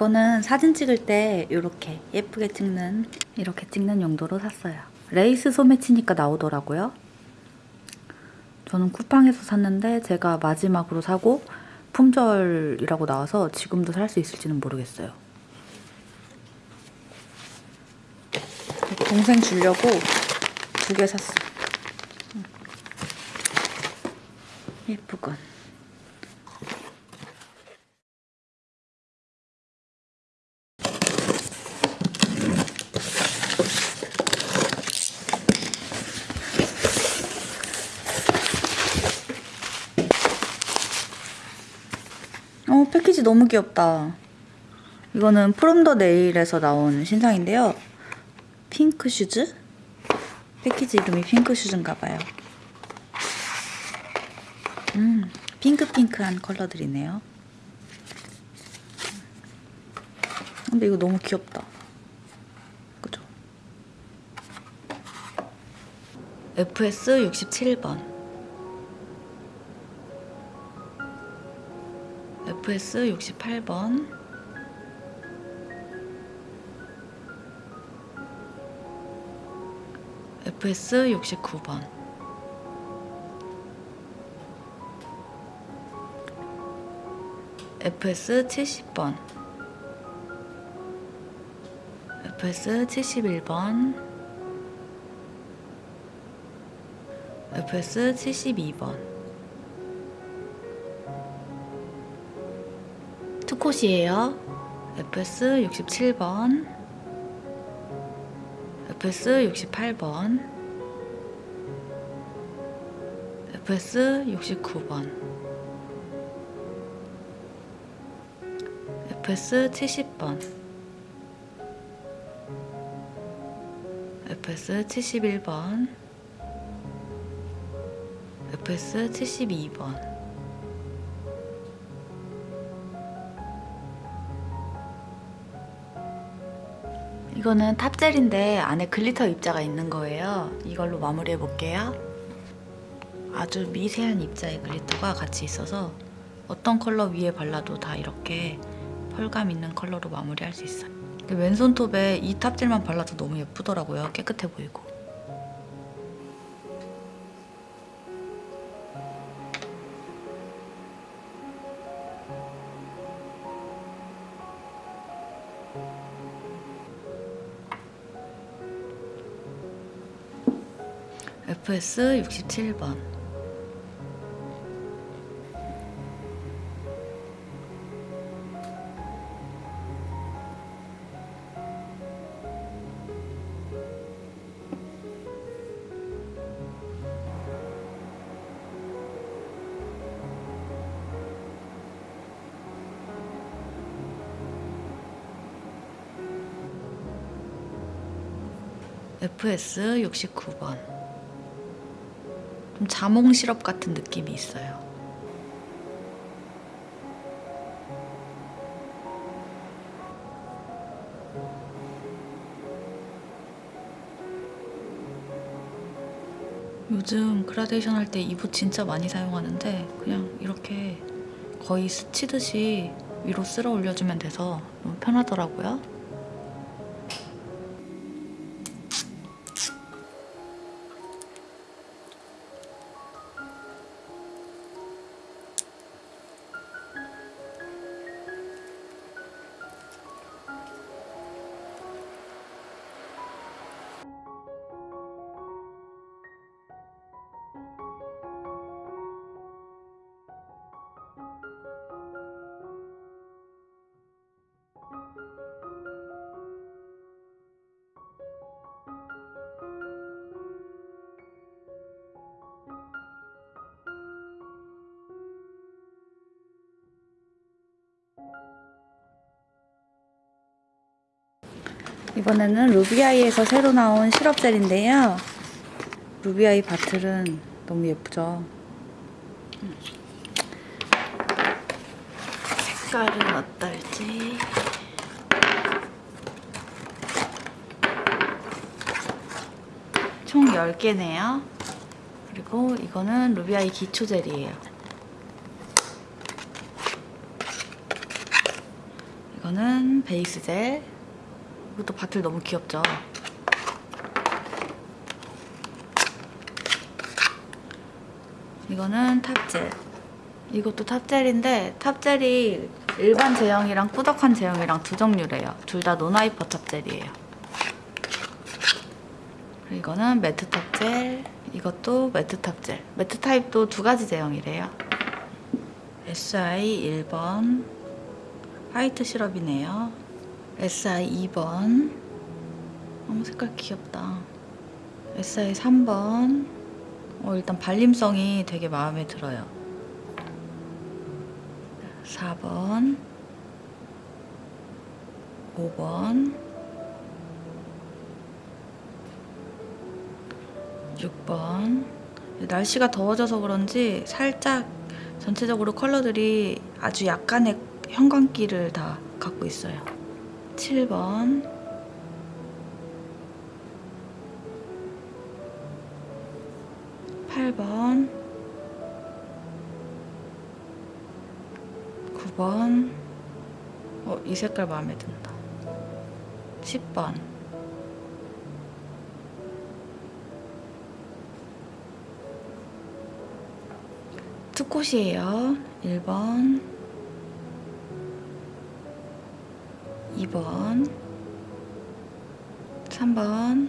이거는 사진 찍을 때 이렇게 예쁘게 찍는 이렇게 찍는 용도로 샀어요. 레이스 소매치니까 나오더라고요. 저는 쿠팡에서 샀는데 제가 마지막으로 사고 품절이라고 나와서 지금도 살 수 있을지는 모르겠어요. 동생 주려고 두 개 샀어. 예쁘건. 어, 패키지 너무 귀엽다. 이거는 From The Nail에서 나온 신상인데요. 핑크 슈즈? 패키지 이름이 핑크 슈즈인가 봐요. 음, 핑크핑크한 컬러들이네요. 근데 이거 너무 귀엽다. 그죠? FS 67번. FS 68번. FS 69번. FS 70번. FS 71번. FS 72번. 투콧이에요. FS 67번. FS 68번. FS 69번. FS 70번. FS 71번. FS 72번. 이거는 top gel인데 안에 glitter 입자가 있는 거예요. 이걸로 마무리해 볼게요. 아주 미세한 입자의 glitter가 같이 있어서 어떤 컬러 위에 발라도 다 이렇게 펄감 있는 컬러로 마무리할 수 있어요. 왼손톱에 이 top gel만 발라도 너무 예쁘더라고요. 깨끗해 보이고. FS 67번 FS 69번 좀 자몽 시럽 같은 느낌이 있어요. 요즘 그라데이션 할 때 이붓 진짜 많이 사용하는데 그냥 이렇게 거의 스치듯이 위로 쓸어 올려주면 돼서 너무 편하더라고요. 이번에는 루비아이에서 새로 나온 시럽 젤인데요. 루비아이 바틀은 너무 예쁘죠? 색깔은 어떨지 총 10개네요. 그리고 이거는 루비아이 기초 젤이에요. 이거는 base gel. 이것도 bottle 너무 귀엽죠? 이거는 top gel. 이것도 탑젤인데 탑젤이 일반 제형이랑 꾸덕한 제형이랑 두 종류래요. 둘 다 no wipe top gel이에요. 이거는 matte top gel. 이것도 matte top gel. matte 타입도 두 가지 제형이래요. SI 1번 화이트 시럽이네요. SI 2번 어머 색깔 귀엽다. SI 3번 어, 일단 발림성이 되게 마음에 들어요. 4번 5번 6번 날씨가 더워져서 그런지 살짝 전체적으로 컬러들이 아주 약간의 형광기를 다 갖고 있어요. 7번. 8번. 9번. 어, 이 색깔 마음에 든다. 10번. 투콧이에요. 1번 2번. 3번.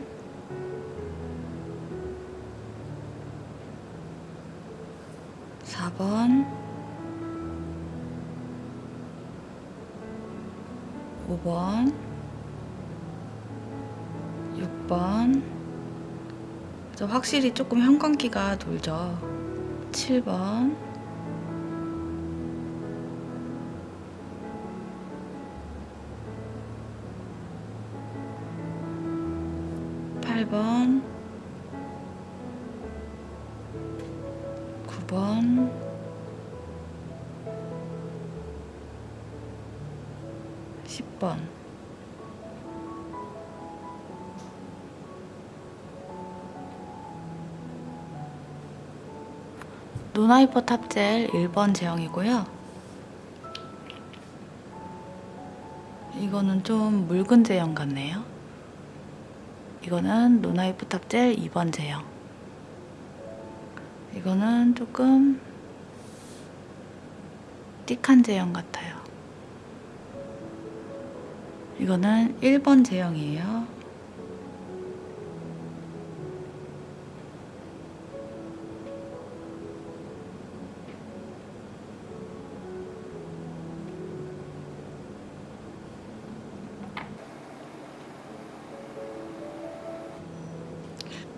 4번. 5번. 6번 저 확실히 조금 형광기가 돌죠. 7번 8번 9번 10번 no wipe top gel 1번 제형이고요. 이거는 좀 묽은 제형 같네요. 이거는 no wipe top gel 2번 제형. 이거는 조금 thick한 제형 같아요. 이거는 1번 제형이에요.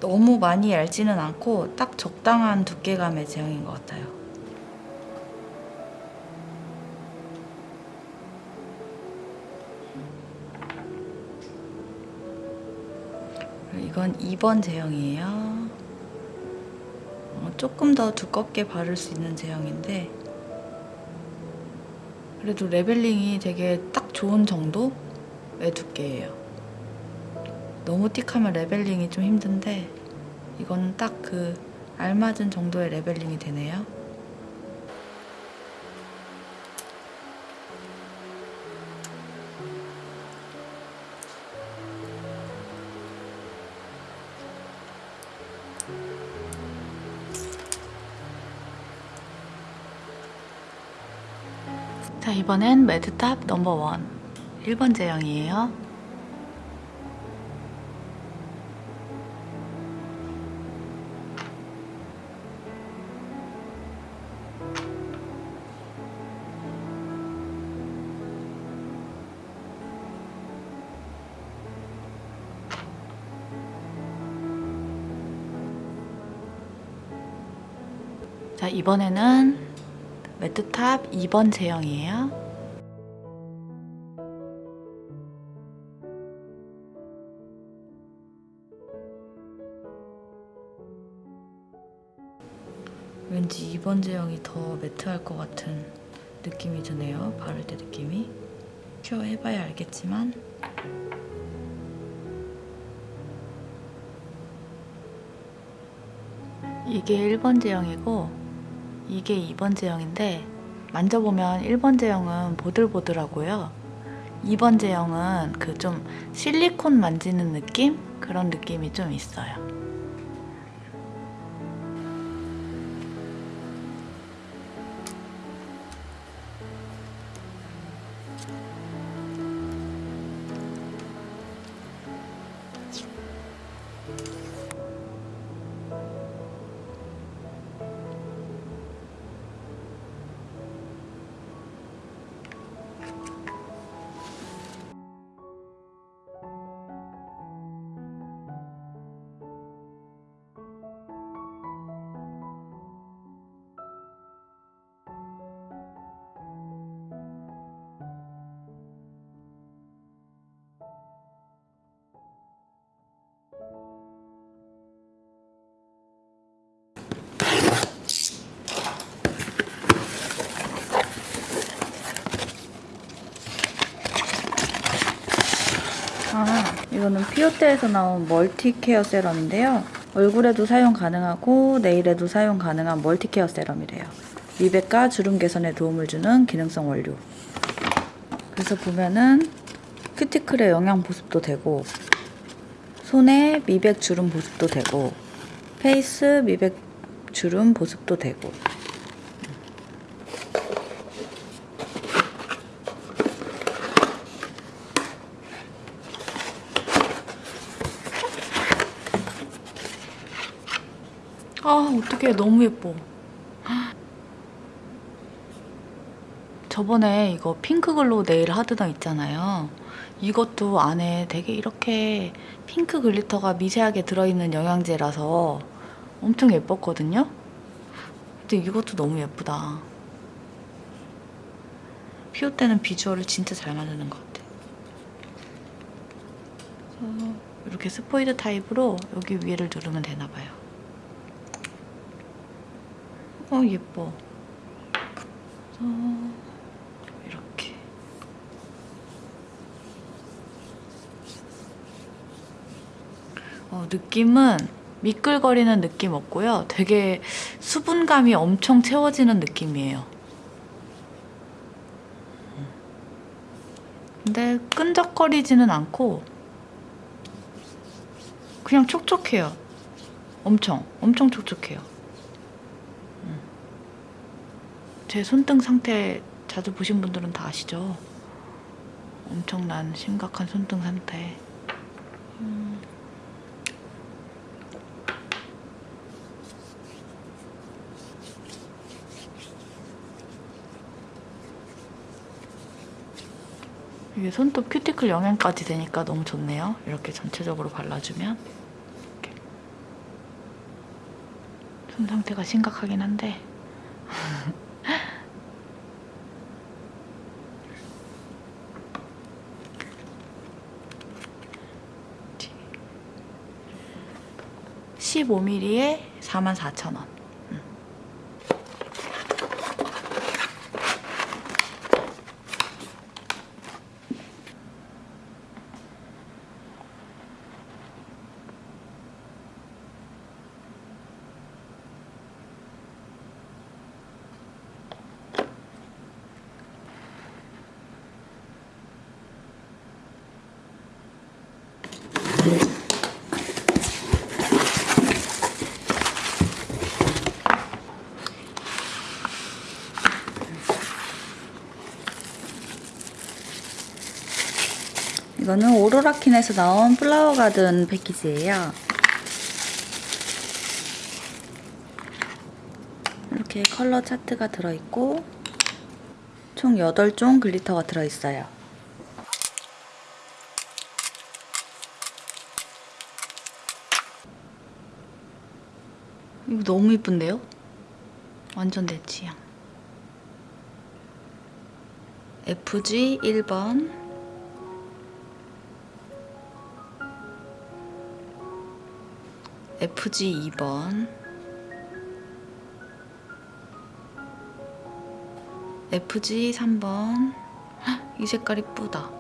너무 많이 얇지는 않고 딱 적당한 두께감의 제형인 것 같아요. 이건 2번 제형이에요. 어, 조금 더 두껍게 바를 수 있는 제형인데 그래도 레벨링이 되게 딱 좋은 정도의 두께예요. 너무 thick하면 leveling이 좀 힘든데 이거는 딱 그 알맞은 정도의 leveling이 되네요. 자 이번엔 matte top number one 1번 제형이에요. 자, 이번에는 매트탑 2번 제형이에요. 왠지 2번 제형이 더 매트할 것 같은 느낌이 드네요. 바를 때 느낌이. 큐어 해봐야 알겠지만 이게 1번 제형이고 이게 2번 제형인데 만져보면 1번 제형은 보들보들하고요. 2번 제형은 그 좀 실리콘 만지는 느낌? 그런 느낌이 좀 있어요. 이거는 피오테에서 나온 multi care serum인데요. 얼굴에도 사용 가능하고 nail에도 사용 가능한 multi care serum이래요. 미백과 주름 개선에 도움을 주는 기능성 원료. 그래서 보면은 큐티클의 영양 보습도 되고 손에 미백 주름 보습도 되고 face 미백 주름 보습도 되고 아 어떡해. 너무 예뻐. 저번에 이거 pink glow nail hardener 있잖아요. 이것도 안에 되게 이렇게 핑크 glitter가 미세하게 들어있는 영양제라서 엄청 예뻤거든요. 근데 이것도 너무 예쁘다. 피오테는 비주얼을 진짜 잘 만드는 것 같아. 이렇게 스포이드 타입으로 여기 위를 누르면 되나봐요 어 예뻐. 그래서 이렇게 어, 느낌은 미끌거리는 느낌 없고요. 되게 수분감이 엄청 채워지는 느낌이에요. 근데 끈적거리지는 않고 그냥 촉촉해요. 엄청 엄청 촉촉해요. 제 손등 상태 자주 보신 분들은 다 아시죠? 엄청난 심각한 손등 상태. 음. 이게 손톱 큐티클 영양까지 되니까 너무 좋네요. 이렇게 전체적으로 발라주면. 이렇게. 손 상태가 심각하긴 한데 (15mm) 에 (44,000원) 이거는 오로라퀸에서 나온 flower garden 패키지예요. 이렇게 컬러 차트가 들어있고 총 8종 glitter가 들어있어요. 이거 너무 이쁜데요? 완전 내 취향. FG 1번 FG 2번. FG 3번. 이 색깔 이쁘다.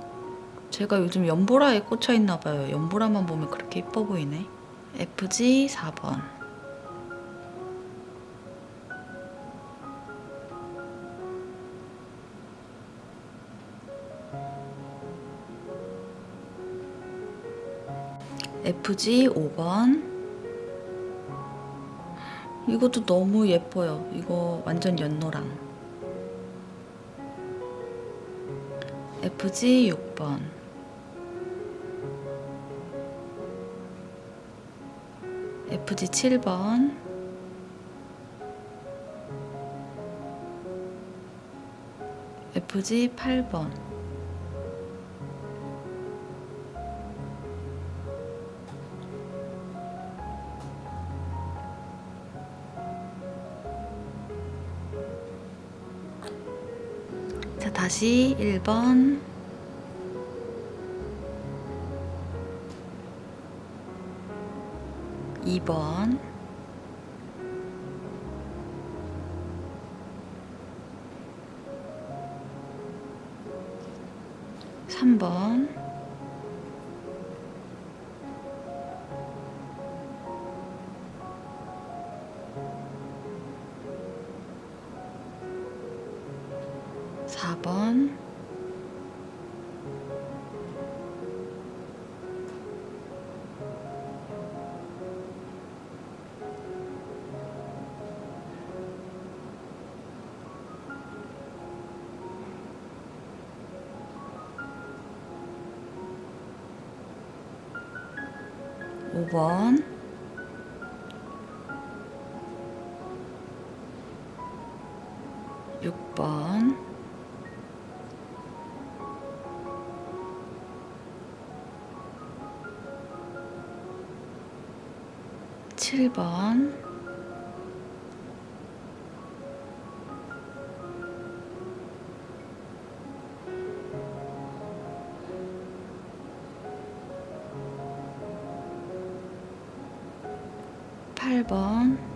제가 요즘 연보라에 꽂혀있나봐요. 연보라만 보면 그렇게 이뻐 보이네. FG 4번. FG 5번. 이것도 너무 예뻐요. 이거 완전 연노랑. FG 6번. FG 7번. FG 8번. 자, 다시 1번. 2번. 3번. 4번. 5번. 6번. 7번 8번